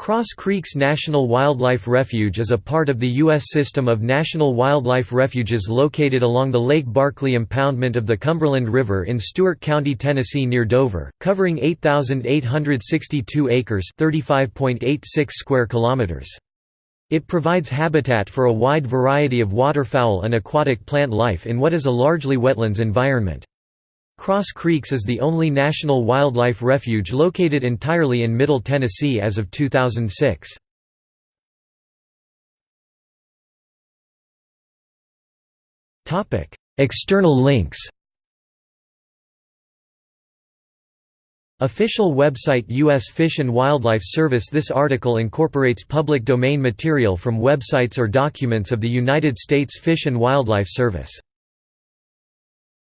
Cross Creeks National Wildlife Refuge is a part of the U.S. system of national wildlife refuges located along the Lake Barkley impoundment of the Cumberland River in Stewart County, Tennessee near Dover, covering 8,862 acres square kilometers. It provides habitat for a wide variety of waterfowl and aquatic plant life in what is a largely wetlands environment. Cross Creeks is the only national wildlife refuge located entirely in Middle Tennessee as of 2006. External links Official website U.S. Fish and Wildlife Service This article incorporates public domain material from websites or documents of the United States Fish and Wildlife Service